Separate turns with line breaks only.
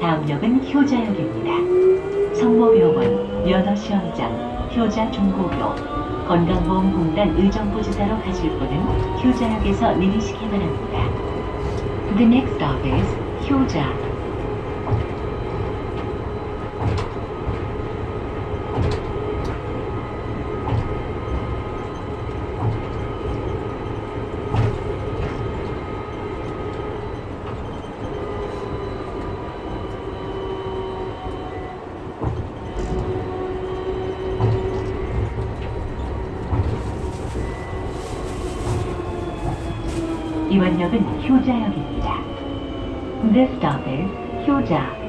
다음 역은 효자역입니다. 성모병원, 연어시험장, 효자중고교, 건강보험공단 의정부지사로 가실 분은 효자역에서 내리시기 바랍니다. The next stop is 효자. 이번 역은 효자역입니다. This stop is 효자.